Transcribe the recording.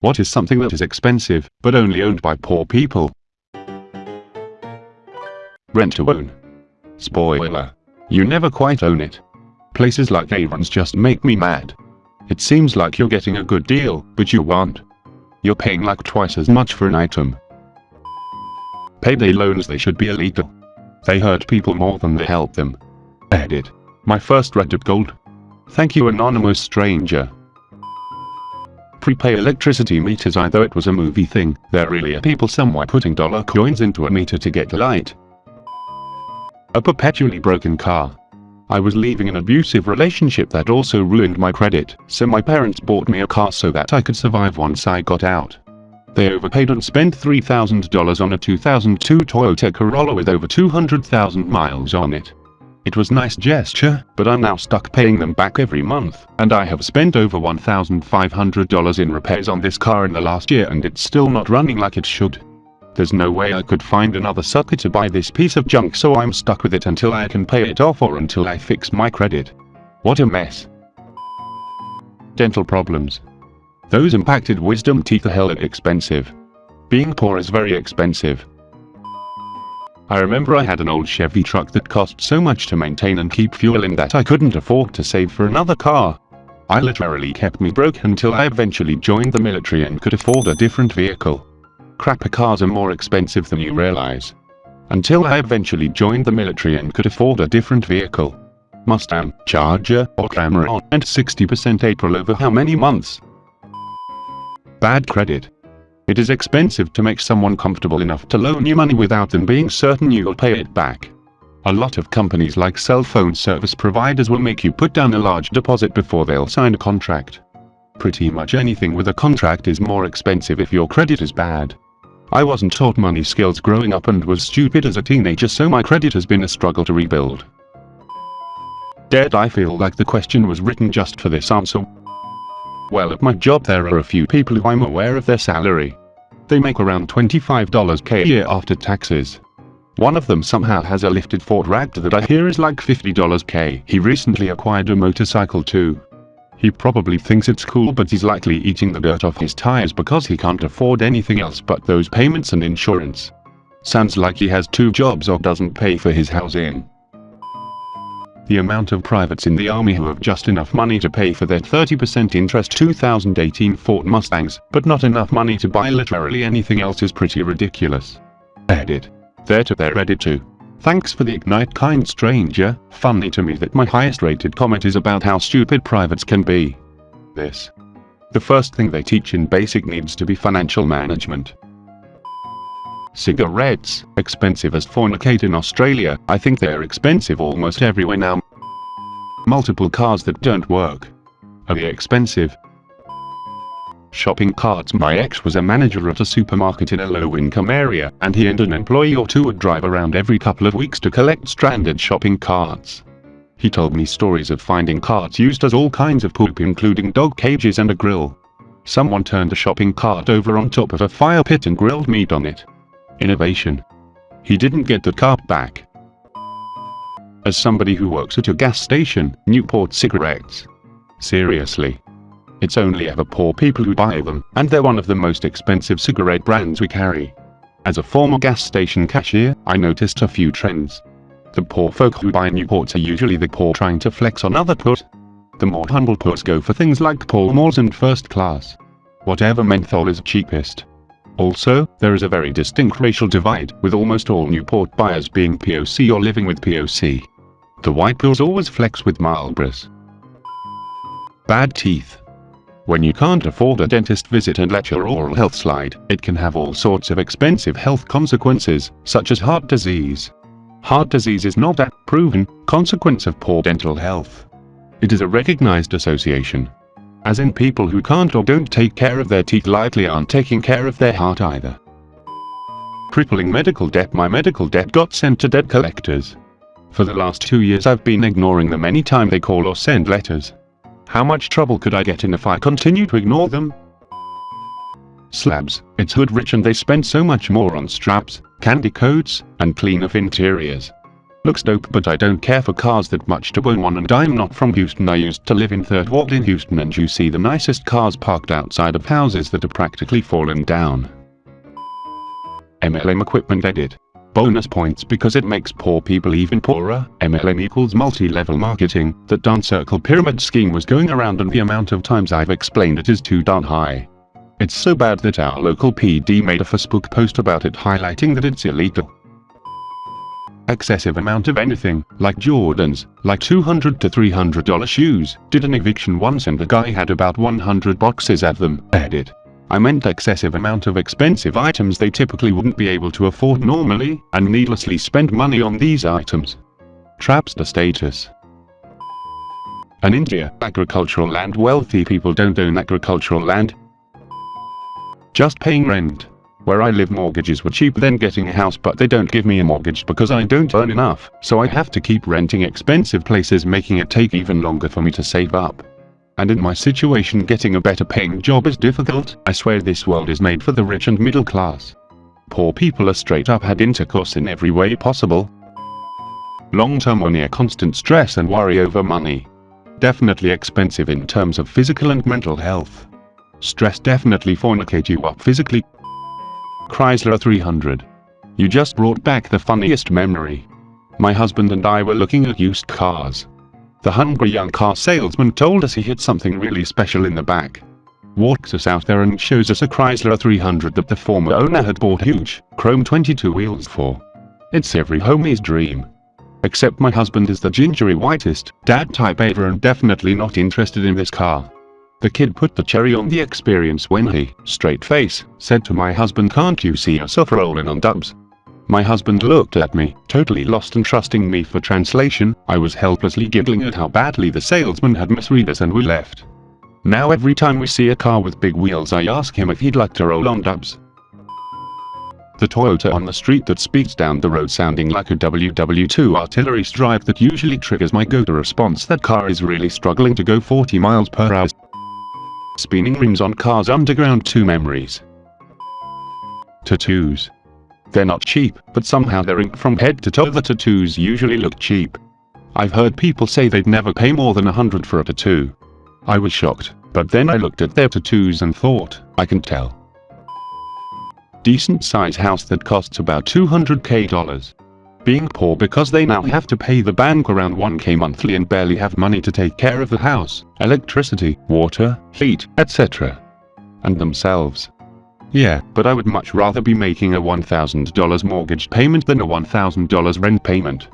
What is something that is expensive, but only owned by poor people? Rent to own. Spoiler. You never quite own it. Places like Aaron's just make me mad. It seems like you're getting a good deal, but you aren't. You're paying like twice as much for an item. Payday loans they should be illegal. They hurt people more than they help them. Edit. My first red Reddit gold. Thank you anonymous stranger. Prepay electricity meters I either it was a movie thing, there really are people somewhere putting dollar coins into a meter to get light. A perpetually broken car. I was leaving an abusive relationship that also ruined my credit, so my parents bought me a car so that I could survive once I got out. They overpaid and spent $3,000 on a 2002 Toyota Corolla with over 200,000 miles on it. It was nice gesture, but I'm now stuck paying them back every month, and I have spent over $1,500 in repairs on this car in the last year and it's still not running like it should. There's no way I could find another sucker to buy this piece of junk so I'm stuck with it until I can pay it off or until I fix my credit. What a mess. Dental problems. Those impacted wisdom teeth are hell expensive. Being poor is very expensive. I remember I had an old Chevy truck that cost so much to maintain and keep fuel in that I couldn't afford to save for another car. I literally kept me broke until I eventually joined the military and could afford a different vehicle. Crapper cars are more expensive than you realize. Until I eventually joined the military and could afford a different vehicle. Mustang, Charger, or Camry and 60% APR over how many months? Bad credit. It is expensive to make someone comfortable enough to loan you money without them being certain you'll pay it back. A lot of companies like cell phone service providers will make you put down a large deposit before they'll sign a contract. Pretty much anything with a contract is more expensive if your credit is bad. I wasn't taught money skills growing up and was stupid as a teenager so my credit has been a struggle to rebuild. Dead I feel like the question was written just for this answer. Well at my job there are a few people who I'm aware of their salary. They make around $25 k a year after taxes. One of them somehow has a lifted Ford Raptor that I hear is like $50 k. He recently acquired a motorcycle too. He probably thinks it's cool but he's likely eating the dirt off his tires because he can't afford anything else but those payments and insurance. Sounds like he has two jobs or doesn't pay for his housing. The amount of privates in the army who have just enough money to pay for their 30% interest 2018 Ford Mustangs, but not enough money to buy literally anything else is pretty ridiculous. Edit. There to their edit too. Thanks for the ignite kind stranger, funny to me that my highest rated comment is about how stupid privates can be. This. The first thing they teach in basic needs to be financial management. Cigarettes, expensive as fornicate in Australia, I think they're expensive almost everywhere now. Multiple cars that don't work. Are they expensive? shopping carts. My ex was a manager at a supermarket in a low-income area, and he and an employee or two would drive around every couple of weeks to collect stranded shopping carts. He told me stories of finding carts used as all kinds of poop including dog cages and a grill. Someone turned a shopping cart over on top of a fire pit and grilled meat on it. Innovation. He didn't get the cart back. As somebody who works at a gas station, Newport cigarettes. Seriously. It's only ever poor people who buy them, and they're one of the most expensive cigarette brands we carry. As a former gas station cashier, I noticed a few trends. The poor folk who buy Newports are usually the poor trying to flex on other poor. The more humble poors go for things like Pall Malls and first class. Whatever menthol is cheapest. Also, there is a very distinct racial divide, with almost all Newport buyers being POC or living with POC. The white poors always flex with Marlboros. Bad teeth. When you can't afford a dentist visit and let your oral health slide, it can have all sorts of expensive health consequences, such as heart disease. Heart disease is not a proven consequence of poor dental health. It is a recognized association. As in people who can't or don't take care of their teeth likely aren't taking care of their heart either. Crippling medical debt My medical debt got sent to debt collectors. For the last two years I've been ignoring them any time they call or send letters. How much trouble could I get in if I continue to ignore them? Slabs, it's hood rich and they spend so much more on straps, candy coats, and clean of interiors. Looks dope but I don't care for cars that much to own one and I'm not from Houston I used to live in 3rd Ward in Houston and you see the nicest cars parked outside of houses that are practically fallen down. MLM equipment edit. Bonus points because it makes poor people even poorer. MLM equals multi-level marketing. That darn circle pyramid scheme was going around and the amount of times I've explained it is too darn high. It's so bad that our local PD made a Facebook post about it highlighting that it's illegal excessive amount of anything, like Jordans, like 200 to 300 dollar shoes, did an eviction once and the guy had about 100 boxes of them, edit. I meant excessive amount of expensive items they typically wouldn't be able to afford normally, and needlessly spend money on these items. Trapster status. An India, agricultural land wealthy people don't own agricultural land. Just paying rent. Where I live mortgages were cheap than getting a house but they don't give me a mortgage because I don't earn enough, so I have to keep renting expensive places making it take even longer for me to save up. And in my situation getting a better paying job is difficult, I swear this world is made for the rich and middle class. Poor people are straight up had intercourse in every way possible. Long-term or near constant stress and worry over money. Definitely expensive in terms of physical and mental health. Stress definitely fornicate you up physically, Chrysler 300. You just brought back the funniest memory. My husband and I were looking at used cars. The hungry young car salesman told us he had something really special in the back. Walks us out there and shows us a Chrysler 300 that the former owner had bought huge, chrome 22 wheels for. It's every homie's dream. Except my husband is the gingery whitest, dad type ever and definitely not interested in this car. The kid put the cherry on the experience when he, straight face, said to my husband can't you see yourself rolling on dubs? My husband looked at me, totally lost and trusting me for translation, I was helplessly giggling at how badly the salesman had misread us and we left. Now every time we see a car with big wheels I ask him if he'd like to roll on dubs. The Toyota on the street that speeds down the road sounding like a WW2 artillery strike that usually triggers my go-to response that car is really struggling to go 40 miles per hour. Spinning rims on cars underground 2 memories. Tattoos. They're not cheap, but somehow they're inked from head to toe the tattoos usually look cheap. I've heard people say they'd never pay more than a hundred for a tattoo. I was shocked, but then I looked at their tattoos and thought, I can tell. Decent size house that costs about 200k dollars being poor because they now have to pay the bank around 1k monthly and barely have money to take care of the house, electricity, water, heat, etc. And themselves. Yeah, but I would much rather be making a $1,000 mortgage payment than a $1,000 rent payment.